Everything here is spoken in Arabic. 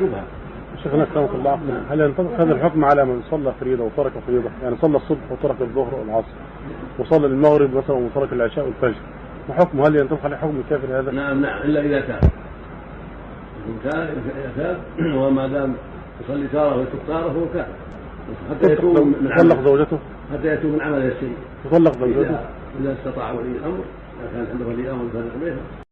شبهه شيخنا سلامك الله. هل ينطبق هذا الحكم على من صلى فريضة وترك فريضة؟ يعني صلى الصبح وترك الظهر والعصر. وصلى المغرب مثلا وترك العشاء والفجر. ما حكمه؟ هل ينطبق عليه حكم الكافر هذا؟ نعم نعم إلا إذا تاب إن تاب إذا وما دام يصلي تارة ويترك تارة فهو كافر. حتى يتوب من تطلق زوجته؟ حتى يتوب من عمله السيء تطلق زوجته؟ إذا اذا استطاع ولي الأمر إذا كان عنده ولي أمر يفرق بينهم